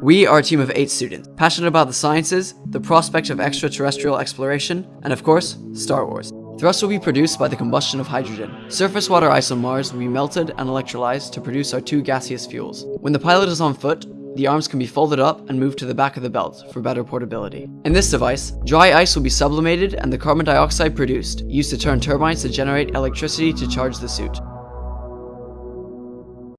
We are a team of eight students, passionate about the sciences, the prospect of extraterrestrial exploration, and of course, Star Wars. Thrust will be produced by the combustion of hydrogen. Surface water ice on Mars will be melted and electrolyzed to produce our two gaseous fuels. When the pilot is on foot, the arms can be folded up and moved to the back of the belt for better portability. In this device, dry ice will be sublimated and the carbon dioxide produced, used to turn turbines to generate electricity to charge the suit.